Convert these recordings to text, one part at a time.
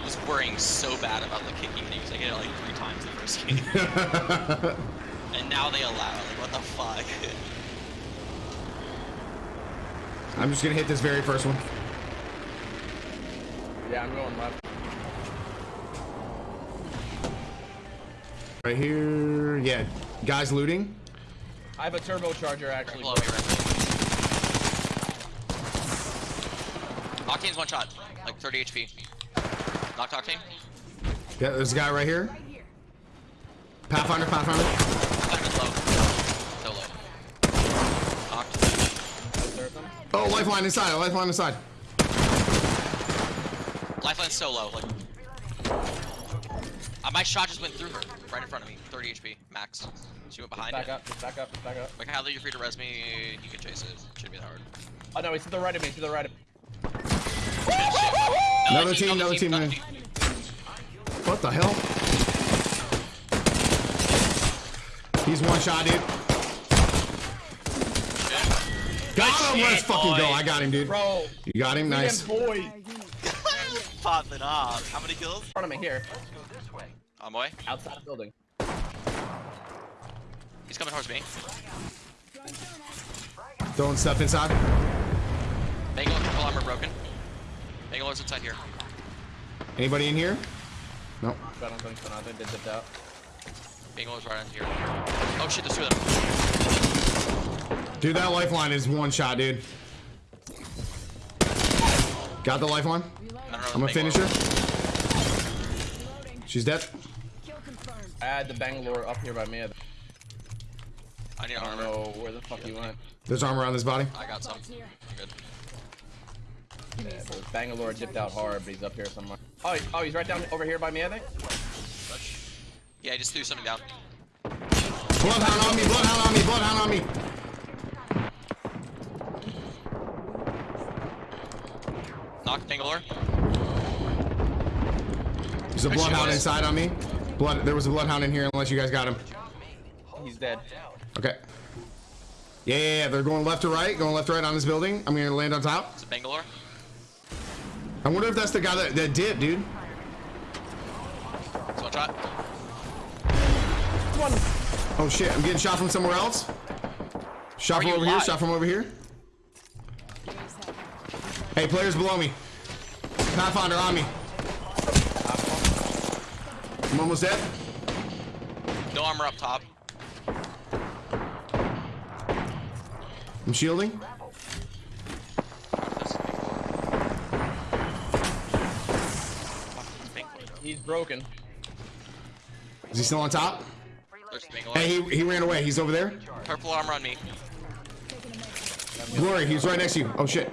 I was worrying so bad about the kicking things. I get it like three times in the first game. and now they allow it. Like, what the fuck? I'm just gonna hit this very first one. Yeah, I'm going left. Right here. Yeah, guys looting. I have a turbocharger actually. Below me, right? Octane's one shot, like 30 HP. Knocked Octane. Yeah, there's a guy right here. Pathfinder, Pathfinder. Pathfinder's low. So low. Knocked. Oh, lifeline inside. Lifeline inside. Lifeline's so low. Like, uh, my shot just went through her, right in front of me. 30 HP max. She went behind Back it. up, just back up, just back up. Like, how you're free to res me, you can chase it. Shouldn't be that hard. Oh no, he's to the right of me, to the right of me. Another team, another team, another man. What the hell? He's one shot, dude. Got him. Let's shit, fucking go. I got him, dude. Bro, You got him. Nice. damn boy. Popping off. How many kills? In front of me here, On my way. outside the building. He's coming towards me. Throwing stuff inside. Bangalore triple armor broken. Bangalore's inside here. Anybody in here? No. I don't think so. I think they dipped out. Bangalore's right in here. Oh shit, there's two of them. Dude, that lifeline is one shot, dude. Got the lifeline. I don't know. I'm gonna finish her. She's dead. I had the Bangalore up here by me. I I need don't armor. know where the fuck you went. There's armor on this body. I got some. I'm good. Yeah, but Bangalore dipped out hard, but he's up here somewhere. Oh, oh, he's right down over here by me, I think. Yeah, I just threw something down. Bloodhound on me. Bloodhound on me. Bloodhound on me. Knocked Bangalore. There's a There bloodhound inside on me. Blood. There was a bloodhound in here. Unless you guys got him. He's dead. Okay. Yeah, yeah, yeah. They're going left to right. Going left to right on this building. I'm gonna land on top. Is it Bangalore? I wonder if that's the guy that, that did, dude. It's one shot. One. Oh shit, I'm getting shot from somewhere else. Shot Are from you over here, shot from over here. Hey, players below me. Pathfinder on me. I'm almost dead. No armor up top. I'm shielding. He's broken. Is he still on top? Hey, he, he ran away. He's over there. Purple armor on me. Glory, he's right next to you. Oh shit.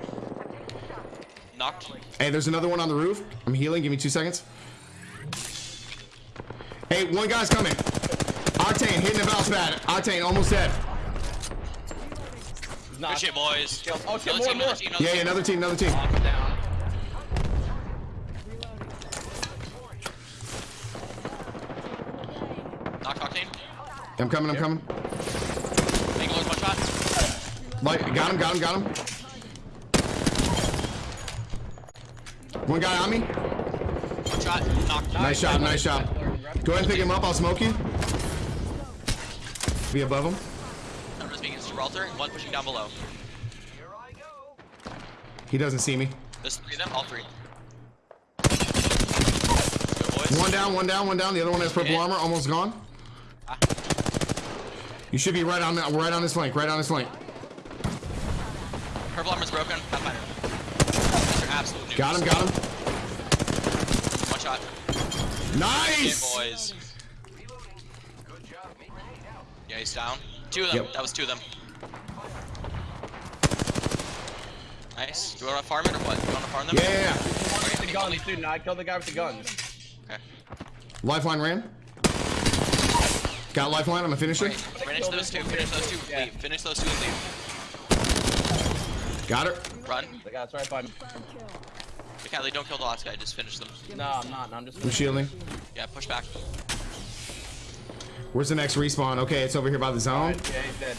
Knocked. Hey, there's another one on the roof. I'm healing. Give me two seconds. Hey, one guy's coming. Octane hitting the bounce pad. Octane almost dead. Good shit, boys. Oh, shit, Another more, team, more. another team, another Yeah, yeah, another team, another team. Knock him down. Knocked Octane. I'm coming, I'm coming. Bangalore's one shot. Like, got him, got him, got him. One guy on me. One shot. Knocked. Nice shot, nice shot. Go ahead and pick him up. I'll smoke you. Be above him. Numbers being against Gibraltar. One pushing down below. He doesn't see me. There's three of them. All three. One down, one down, one down. The other one has purple armor, almost gone. You should be right on that, right on this flank, right on this flank. Purple armor's broken. Pathfinder. These are absolute noobs. Got him, got him. One shot. Nice. Good boys. Yeah, he's down. Two of them. Yep. That was two of them. Nice. Do you want to farm it or what? Do you want to farm them? Yeah, yeah, yeah. With the guns, dude. I killed the guy with the guns. Okay. Lifeline ran. Got lifeline. I'm gonna finish Right. it. Finish those two. Finish those two. Yeah. Leave. Finish those two and leave. Got her. Run. The guy's right by me. Okay, don't kill the last guy. Just finish them. No, I'm not. No, I'm just. I'm shielding. Yeah, push back. Where's the next respawn? Okay, it's over here by the zone. Yeah, he's dead.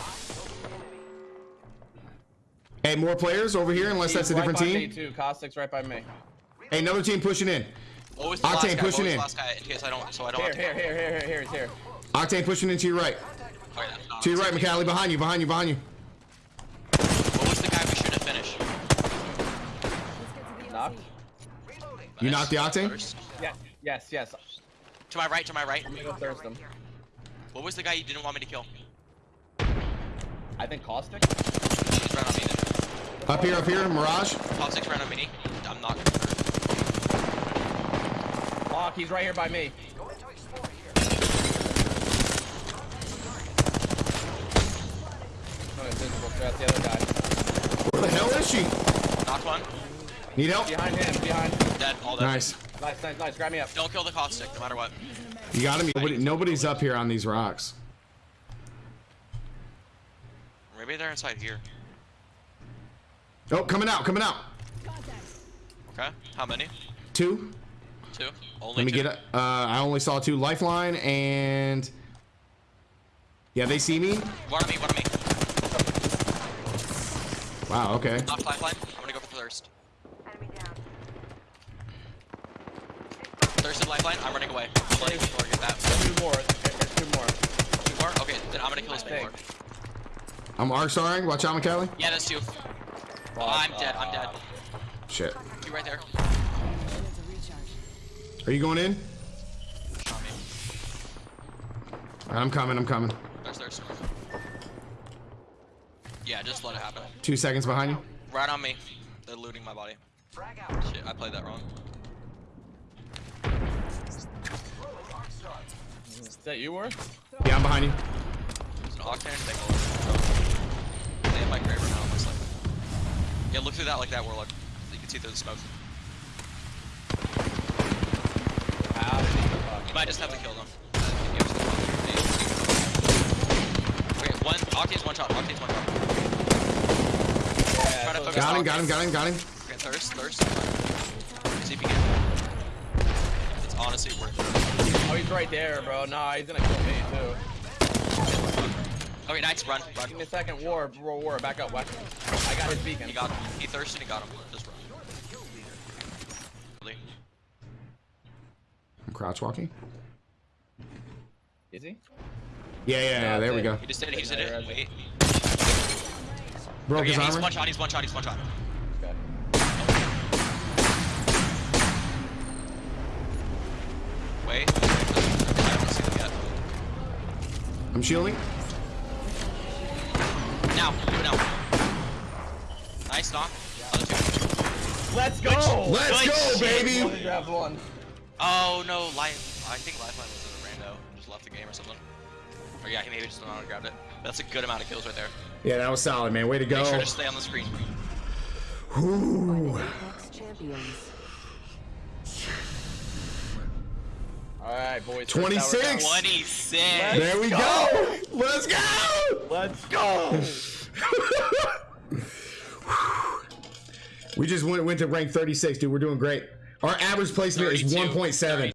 Hey, more players over here, unless that's a He's different by team. Me too. Caustic's right by me. Hey, another team pushing in. What was the last Octane guy? pushing what in. last guy in case I don't, so I don't Here, have to. here, here, here, here, here, he's here. Octane pushing into your right. Okay, that's not To your right, safety. McCallie. Behind you, behind you, behind you. What was the guy we should have finished? Knocked. You Nice. knocked the Octane? Yes, yes, yes. To my right, to my right. Go thirst him. What was the guy you didn't want me to kill? I think caustic. He's right on me then. Up here, up here, Mirage. Top six right on me. I'm not. Lock, he's right here by me. Oh, invisible. So that's the other guy. Where the hell is she? Knocked one. Need help? Behind him, behind. Dead. All dead. Nice. Nice, nice, nice. Grab me up. Don't kill the caustic, no matter what. You got him? Nobody, nobody's up here on these rocks. Maybe they're inside here. Oh, coming out, coming out. Okay. How many? Two. Two. Only Let me two. get it. Uh, I only saw two. Lifeline and... Yeah, they see me? One on me. One on me. Wow, okay. Knocked lifeline. I'm gonna go for thirst. Thirst and lifeline. I'm running away. I'm letting Thor get that. Two more. There's two more. Two more. Okay. Then I'm gonna kill this I Lord. think. I'm arc. Watch out, McCallie. Yeah, that's two. Oh, I'm dead. I'm dead. Shit. Two right there. Are you going in? Alright, I'm coming, I'm coming. There's thirst. Yeah, just let it happen. Two seconds behind you. Right on me. They're looting my body. Shit, I played that wrong. Is that you, were? Yeah, I'm behind you. There's an octane thing. They have my Kraber now, looks like. Yeah, look through that like that, Warlock. You can see through the smoke. How did he fuck? You might just have to kill them. I think you have to- Okay, one. Octane's one shot. Octane's one shot. Yeah, Try to so- focus Got him, got him, got him, got him. Okay, thirst, thirst. See if you can. It's honestly worth it. Oh, he's right there, bro. Nah, he's gonna kill me too. Okay, nice. Run, run. Give me a second. War, war, war. Back up. Back. I got his beacon. He got him. He thirsted. He got him. Just run. Really? I'm crouch walking. Is he? Yeah, yeah, yeah, there we go. He just did it. He just did it. Wait. Broke his yeah, he's one shot. He's one shot. He's one shot. Okay. Wait. I don't see him yet. I'm shielding. Now. Do it now. Nice knock. Other two. Let's go. Let's Good go, baby! Only grabbed one. Oh no, life. I think Lifeline was a rando. Just left the game or something. Or yeah, he maybe just went on and grabbed it. That's a good amount of kills right there. Yeah, that was solid, man. Way to go. Make sure to stay on the screen. Ooh. All right, boys. 26. 26. There we go. Let's go. Let's go. We just went, went to rank 36, dude. We're doing great. Our average placement is 1.7.